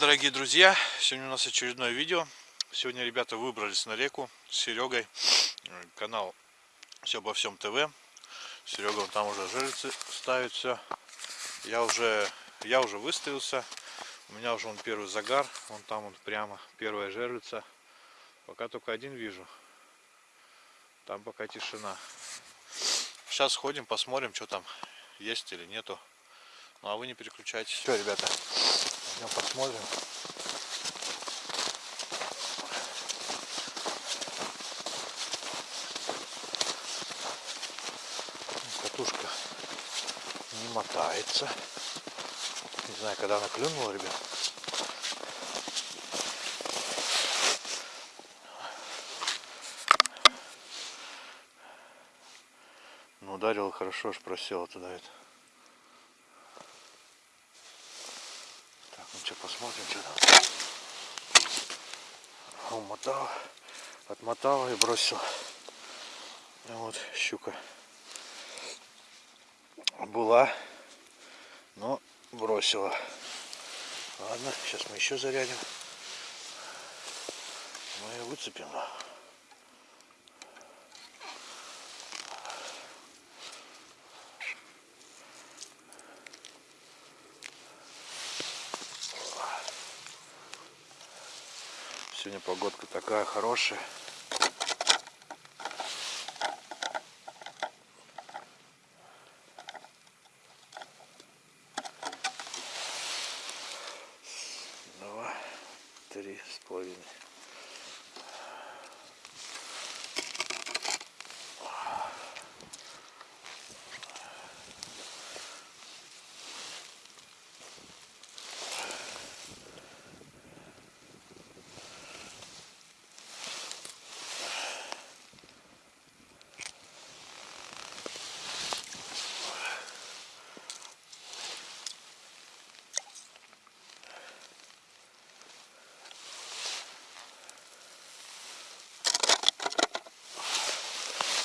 Дорогие друзья! Сегодня у нас очередное видео. Сегодня ребята выбрались на реку с Серегой. Канал Все обо всем ТВ. Серега он там уже жерлицы ставит все. Я уже, я уже выставился. У меня уже он первый загар. Вон там он прямо первая жерлица. Пока только один вижу. Там пока тишина. Сейчас сходим, посмотрим, что там есть или нету. Ну а вы не переключайтесь. Все, ребята, Пойдем посмотрим. Катушка не мотается. Не знаю, когда она клюнула, ребят. Ну, ударила хорошо, аж просела туда это. что, посмотрим, что там. Умотал, отмотал и бросил. Вот щука была, но бросила. Ладно, сейчас мы еще зарядим. Мы ее выцепим. Сегодня погодка такая хорошая. Два, три с половиной.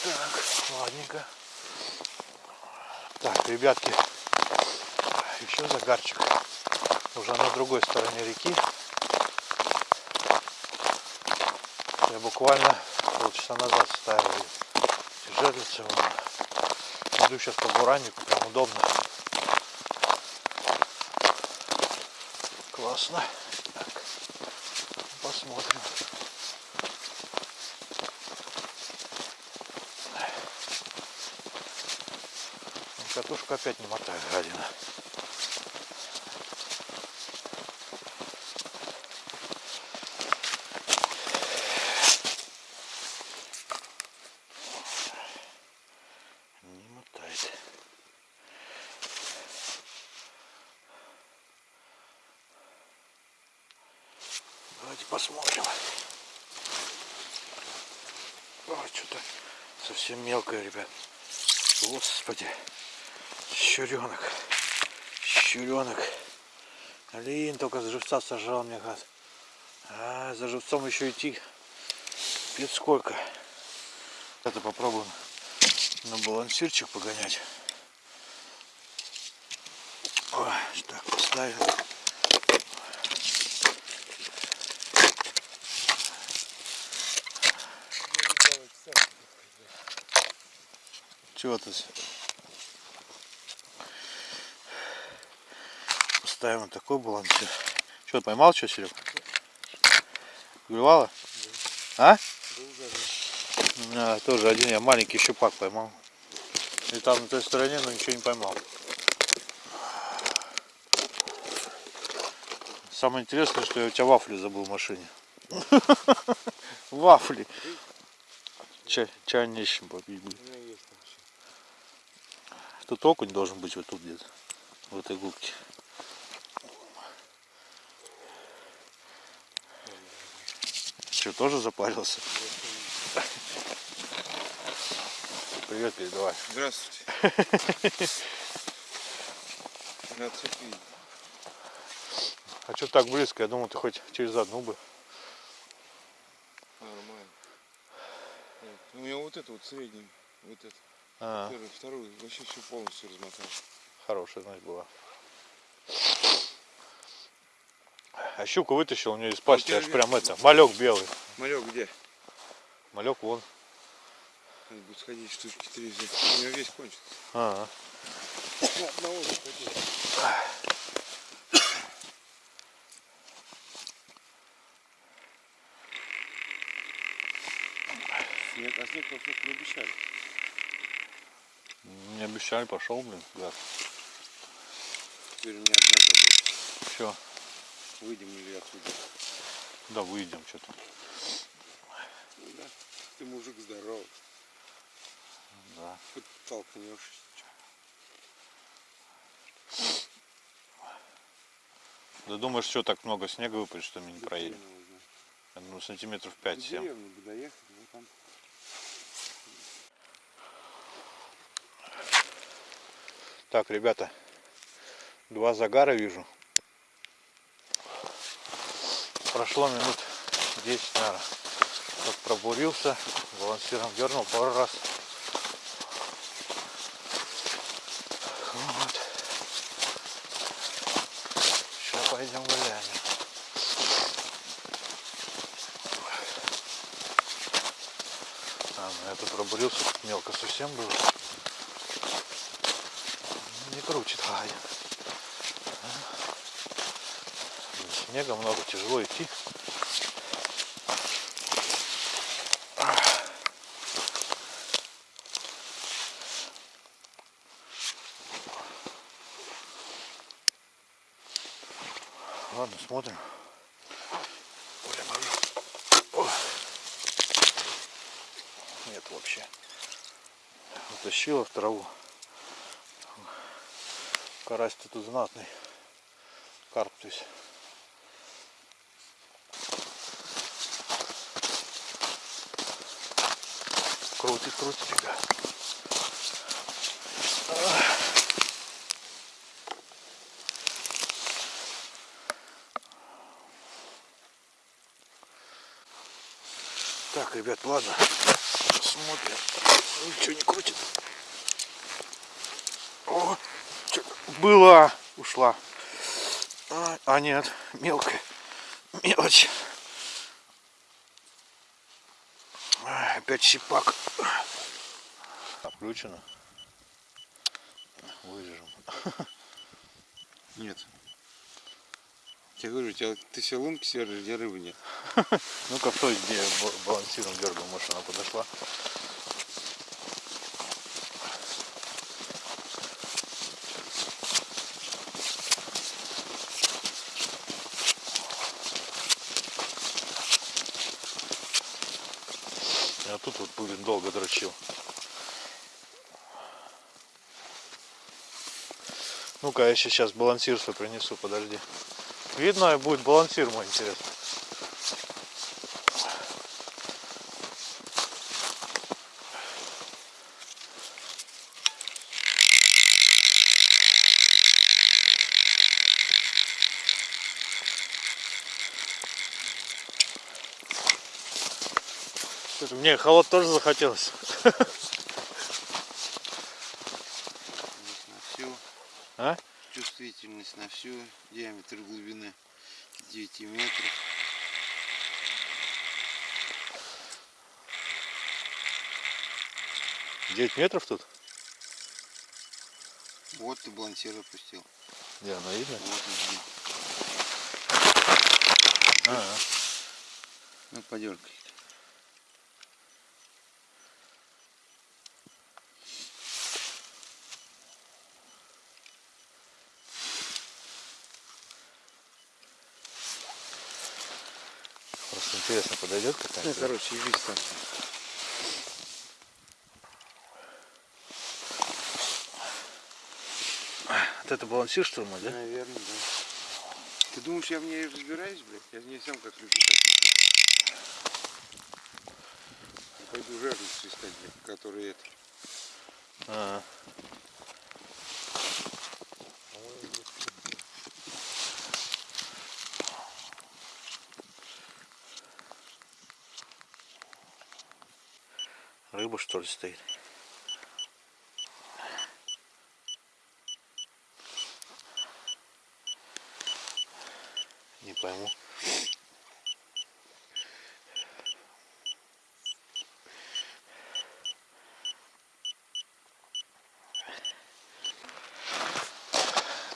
Так, ладненько. Так, ребятки, еще загарчик. Уже на другой стороне реки. Я буквально полчаса назад ставил жерлицы. Иду сейчас по бураннику, прям удобно. Классно. Так, посмотрим. Катушку опять не мотает гадина. Не мотает. Давайте посмотрим. О, что-то совсем мелкое, ребят. Господи. Щуренок. Щуренок. Блин, только с живца сажал мне гад. А, за живцом еще идти. Пит сколько. Это попробуем на балансирчик погонять. Ой, так, поставим. Чего тут? Ставим вот такой балансир. Что, поймал что, Серег? Клевало? А? Да, тоже один я маленький щупак поймал. И там на той стороне, но ничего не поймал. Самое интересное, что я у тебя вафли забыл в машине. Вафли. Чай, чай нищим попить. Тут окунь должен быть вот тут где-то, в этой губке. Тоже запарился? Привет передавай. Здравствуйте. А что так близко? Я думал, ты хоть через одну бы. Нормально. У меня вот это вот средний, вот это. А, Первый, второй, вообще все полностью размотал. хорошая, значит, была. А щуку вытащил, у нее из пасти тебя аж прям это, малек белый. Малек где? Малек вон. Надо будет сходить штучки три взять. У него весь кончится. А, На одного захватил. Снег, а снег пошел не обещали. не обещали, пошел, блин, гад. Теперь у меня одна будет. Все, Выйдем или отсюда. Да выйдем что-то. Ну. Ты мужик здоровый. Да. Хоть толкнешь. Да думаешь, что так много снега выпадет, что мы не проедем? Ну, сантиметров До 5-7. деревни бы доехать, ну там. Так, ребята, два загара вижу. Прошло минут 10, наверное. Вот пробурился, балансиром дернул пару раз. Вот. Сейчас пойдем гуляем. А, ну тут пробурился, мелко совсем было. Не крутит гадин. Снега много, тяжело идти. Ладно, смотрим. Нет вообще. Утащила в траву. Карась-то тут знатный. Карп, то есть. Крутит, крутит, ребят. Так, ребят, ладно. Смотрим. Ничего не крутит. О, была, ушла. А, а нет, мелкая. Мелочь. Опять щипак. Включено. Вырежем. Нет. Я говорю, у тебя, ты все лунки сверлишь, где рыбы нет. Ну-ка, кто где ба- балансиром может она подошла. Я тут вот, блин, долго дрочил. Ну-ка, я сейчас балансир свой принесу, подожди. Видно будет балансир мой, интересно. Мне холод тоже захотелось. На всю. А? Чувствительность на всю. Диаметр глубины 9 метров. Девять метров тут? Вот ты балансир опустил. Где оно видно? Вот он. А, Ну, подергай. Интересно, подойдет Ну, какая-то. короче, иди там. Вот это балансир, что ли, да? Наверное, да. Ты думаешь, я в ней разбираюсь, блядь? Я в ней сам как. Я пойду жерлицу искать, блядь, который это. А, рыба что ли стоит? Не пойму.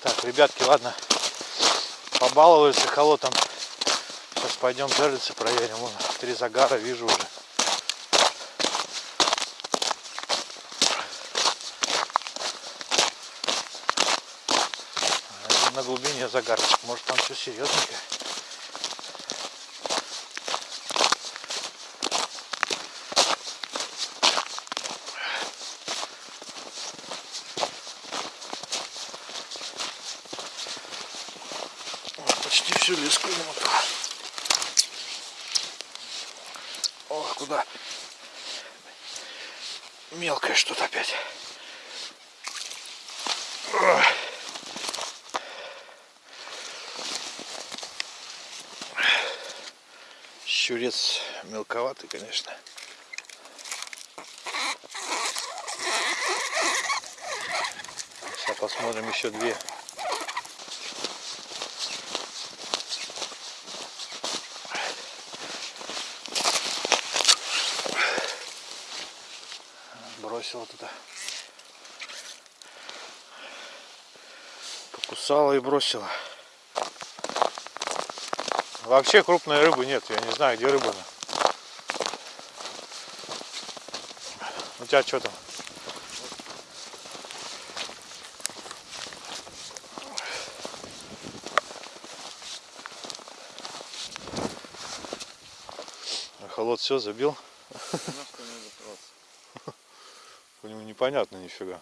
Так, ребятки, ладно. Побаловались эхолотом. Сейчас пойдем жерлицы проверим. Вон, три загара вижу уже. Один на глубине загарчик. Может там все серьезненькое. Вот, Почти всю леску намотал. Ох, куда? Мелкое что-то опять. Ох. Щурец мелковатый, конечно. Сейчас посмотрим еще две. Бросила туда. Покусала и бросила. Вообще крупной рыбы нет. Я не знаю, где рыба. У тебя что там? Холод все забил. По нему непонятно нифига.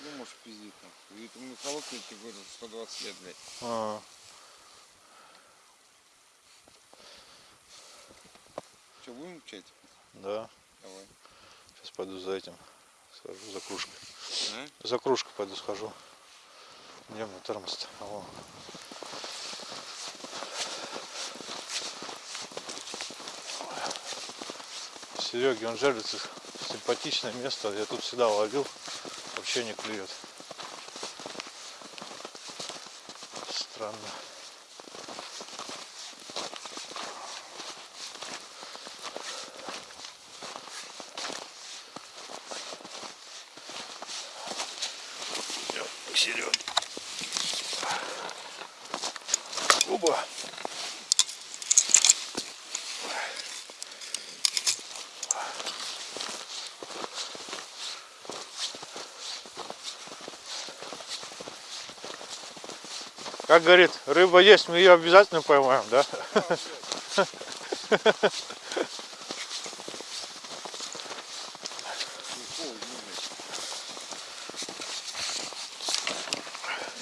Ну, может, пиздит там. Говорит, мы холодный, ты говоришь, 120 лет, блядь. А, Что, будем чать? да. Давай. Сейчас пойду за этим. Схожу за кружкой. А? За кружкой пойду схожу. Где мой термос-то? А. Сереги, он жерлицы симпатичное место. Я тут всегда ловил. Вообще не клюет. Странно. Серега. Оба. Как говорит, рыба есть, мы ее обязательно поймаем, да?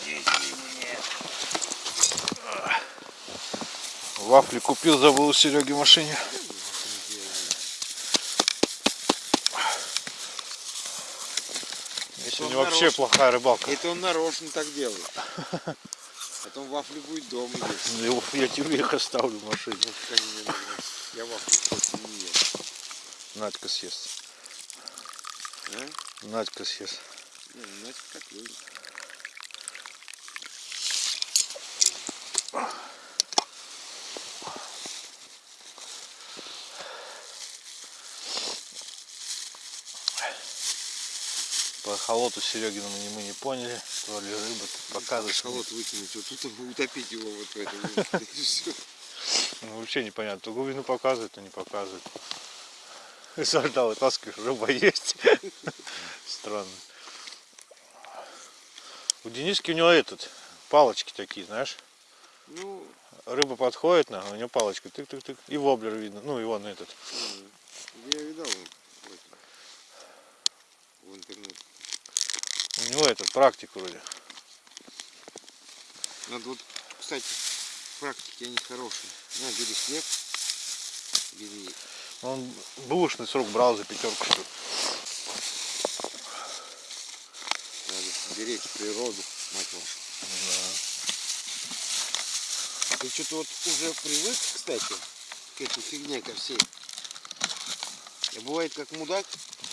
Не. Вафли купил, забыл у Сереги в машине. Сегодня он вообще нарочно. плохая рыбалка. Это он нарочно так делает. Потом вафли будет дома есть. Ну, Я тебе их оставлю в машине. Я вафли не ем. Надька съест. А? Надька съест. Не, ну Настя так любит. Холоту Серегину мы не, мы не поняли. То ли рыба показывает. Шалот вытянуть, вот тут утопить его вот в этом. И. Ну, вообще непонятно. То глубину показывает, то не показывает. Сождал, вытаскиваешь, рыба есть. Странно. У Дениски у него этот, палочки такие, знаешь. Ну, Рыба подходит, на, у него палочка, тык-тык-тык, и воблер видно, ну и вон этот. м, я видал в этом, в интернете. У него этот, практик вроде. Надо вот, кстати, практики они хорошие. На, бери хлеб, бери Он бушный срок брал за пятерку, ли. Надо беречь природу, мать вашу. Ты что-то вот уже привык, кстати, к этой фигне, ко всей. Я бывает как мудак,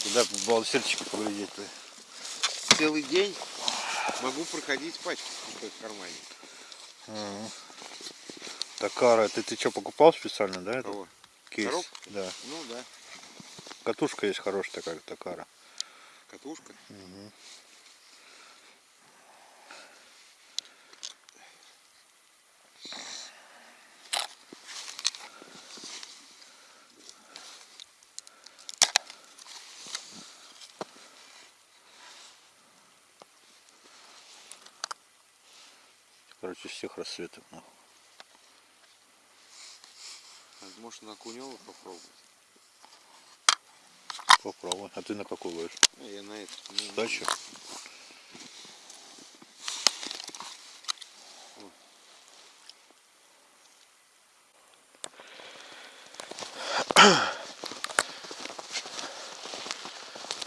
Куда балансирчика поглядеть то целый день могу проходить пачку в кармане. Мгм. Такара, ты, ты что, покупал специально, да? Кого? Кейс? Коробку? Да. Ну да. Катушка есть хорошая такая, Такара. Катушка. Мгм. Короче, всех рассветов. нахуй. Может на Кунева попробовать? Попробуй. А ты на какой ловишь? А я на это. Ну, Дачу?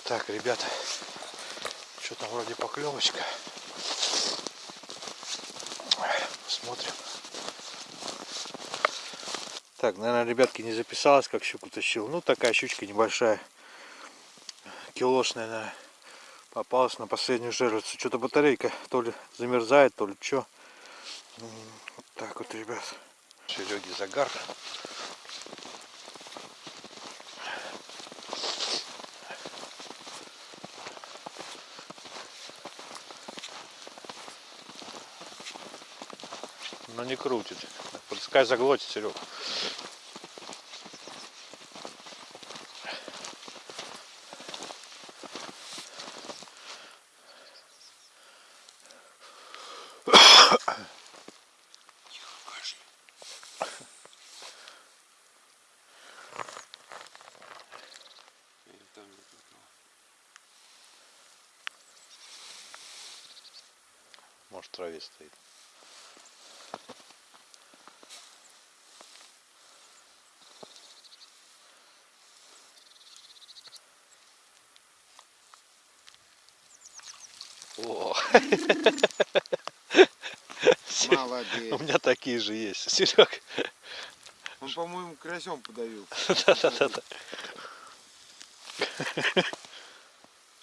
Так, ребята, что там вроде поклевочка. Посмотрим. Так, наверное, ребятки, не записалось, как щуку тащил. Ну, такая щучка небольшая. Килошная, наверное, попалась на последнюю жерлицу. Что-то батарейка то ли замерзает, то ли что. Вот так вот, ребят. Сереги загар. Не крутит. Пускай заглотит, Серег. Может, в стоит. О, у Молодец. меня такие же есть, Серег. Он, по-моему, карасем подавил. Да-да-да.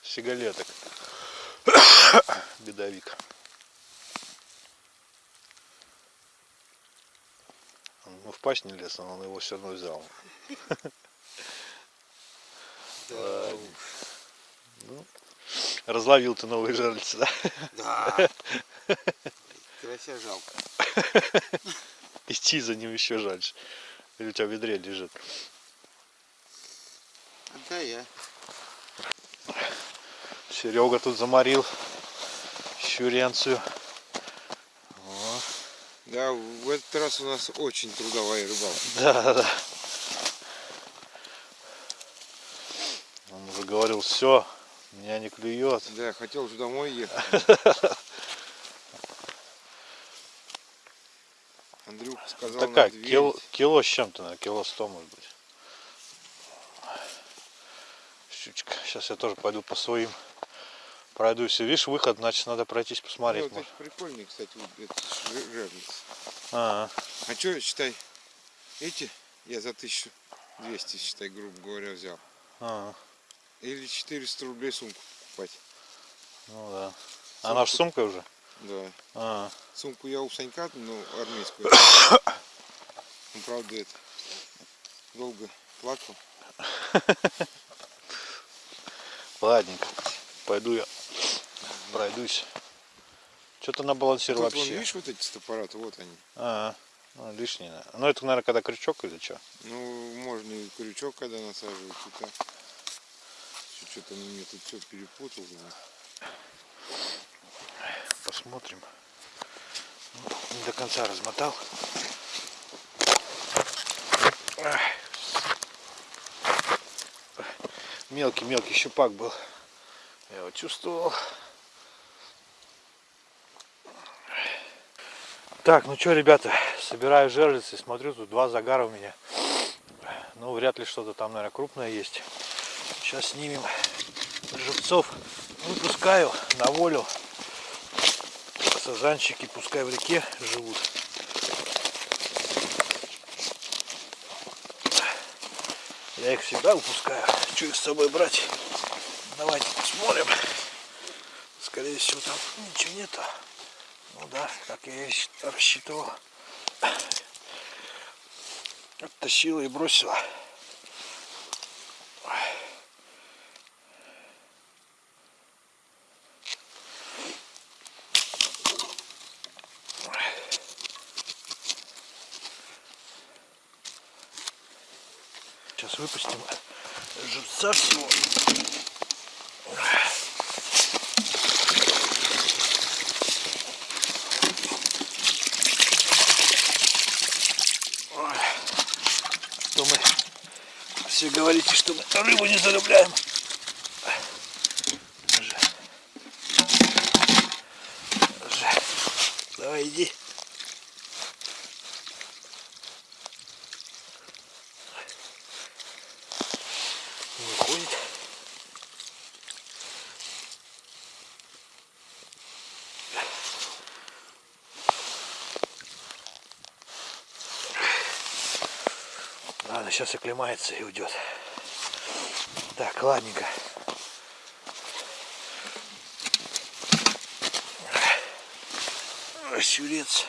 Сигалеток. Бедовик. Ему в пасть не лез, но он его все равно взял. Да. Ну, разловил ты новые жерлицы, да? Да. Карася жалко. Идти за ним еще жальше. Или у тебя в ведре лежит. Отдай я. Серега тут заморил щуренцию. О, Да, в этот раз у нас очень трудовая рыбалка. Да, да, да. Он уже говорил, все, меня не клюет. Да, я хотел уже домой ехать. Андрюха сказал Такая, кило, кило с чем-то, наверное, кило сто может быть. Щучка. Сейчас я тоже пойду по своим пройдусь. Видишь, выход, значит, надо пройтись Ну, посмотреть. вот может. эти прикольные, кстати, вот эти жир- жерлицы. А, А что, считай, эти я за 1200, считай, грубо говоря, взял. а, Или 400 рублей сумку покупать. ну да. Она же сумка уже? Да. А, Сумку я у Санька, ну, армейскую. Он, правда, это, долго плакал. ладненько. Пойду я пройдусь. Что-то набалансировал вон, вообще. видишь, вот эти стопораты, вот они. А, ну, лишние. Ну, это, наверное, когда крючок или что? Ну, можно и крючок, когда насаживать, и так. Что-то он мне тут все перепутал. Посмотрим. Ну, Не до конца размотал. Мелкий-мелкий щупак был. Я его чувствовал. Так, ну что, ребята, собираю жерлицы, смотрю, тут два загара у меня. Ну, вряд ли что-то там, наверное, крупное есть. Сейчас снимем живцов. Выпускаю на волю. Сазанчики пускай в реке живут. Я их всегда выпускаю. Что их с собой брать? Давайте посмотрим. Скорее всего там ничего нету. Ну да, как я и рассчитывал. Оттащила и бросила. Сейчас выпустим живца всего. Ой. То мы все говорите, что мы рыбу не зарубляем. Же. Же. Давай иди. Не выходит. Сейчас оклемается и уйдет. Так, ладненько. Щурец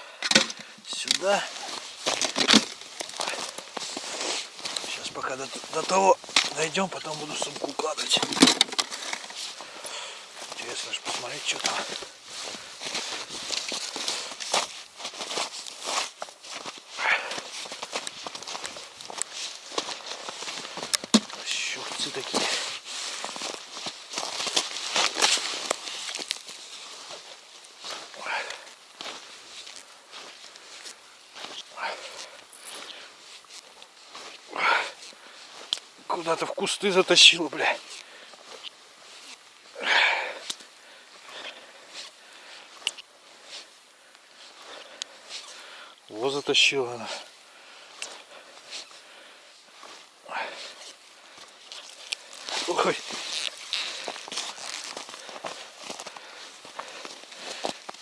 сюда. Сейчас пока до, до того дойдем, потом буду сумку укладывать. Интересно же посмотреть, что там. Щурцы такие. Куда-то в кусты затащила, бля. Вот затащила она. Ой.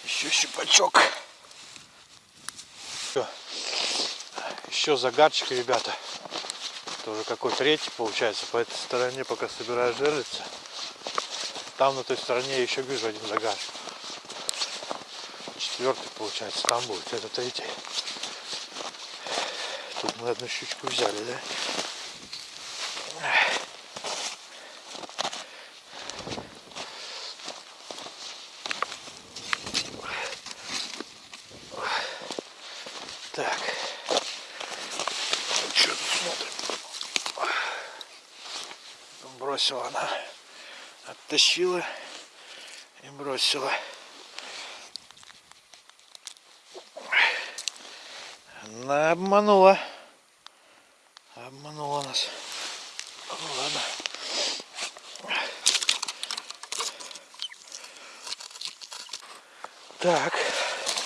Еще щипачок. Всё. Еще загарчик, ребята. Тоже какой третий получается. По этой стороне пока собираю жерлицы. Там на той стороне еще вижу один загар. Четвертый получается. Там будет. Это третий. Тут мы одну щучку взяли, да? Так. Что тут смотрим? Бросила она. Оттащила и бросила. Она обманула. Обманула нас. Ну ладно. Так.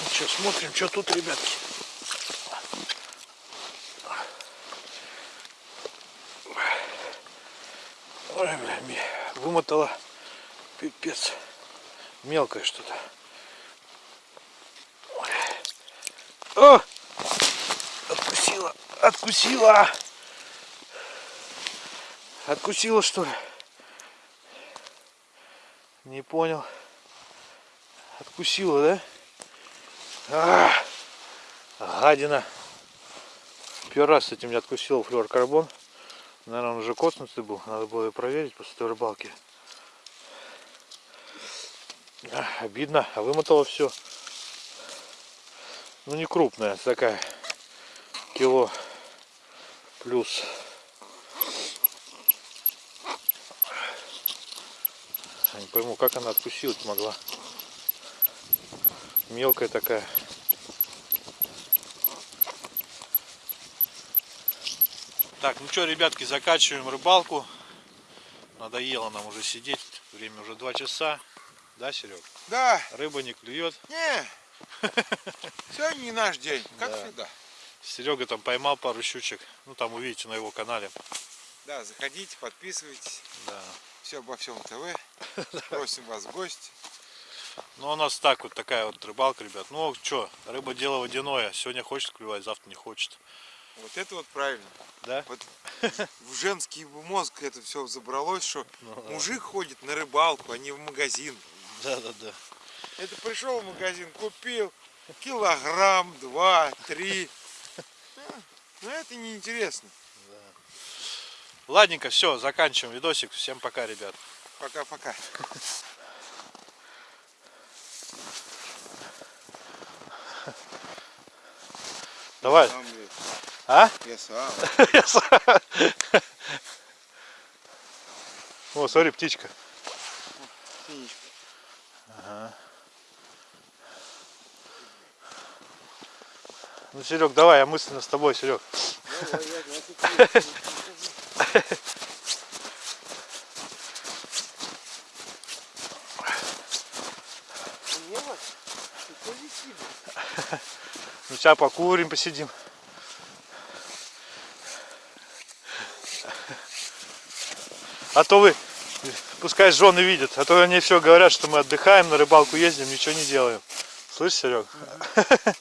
Ну что, смотрим, что тут, ребятки. Ой, бля, ми- вымотала пипец. Мелкое что-то. О! Откусила, откусила. Откусила что ли? Не понял. Откусила, да? А, гадина. Первый раз с этим не откусил флюоркарбон. Наверное, он уже коснутый был. Надо было проверить после той рыбалки. А, обидно. А вымотала все. Ну не крупная, такая. Кило плюс. Я не пойму, как она откусила могла. Мелкая такая. Так, ну что, ребятки, заканчиваем рыбалку. Надоело нам уже сидеть. Время уже 2 часа. Да, Серег? Да, Рыба не клюет. не. Сегодня не наш день, как Да. всегда. Серега там поймал пару щучек. Ну, там увидите на его канале. Да, заходите, подписывайтесь. Да. Все обо всем ТВ. Просим вас в гости. Ну, у нас так вот такая вот рыбалка, ребят. Ну, что, рыба дело водяное. Сегодня хочет клювать, завтра не хочет. Вот это вот правильно. Да? Вот в женский мозг это все забралось, что Ну, да. мужик ходит на рыбалку, а не в магазин. Да, да, да. Это пришел в магазин, купил килограмм, два, три. Ну это неинтересно. Ладненько, все, заканчиваем видосик. Всем пока, ребят. Пока-пока. Давай. А? Я сам. О, смотри, птичка. Синичка. Ну, Серег, давай, я мысленно с тобой, Серег. А. Ну, сейчас покурим, посидим. А то вы, пускай жены видят, а то они все говорят, что мы отдыхаем, на рыбалку ездим, ничего не делаем. Слышь, Серег?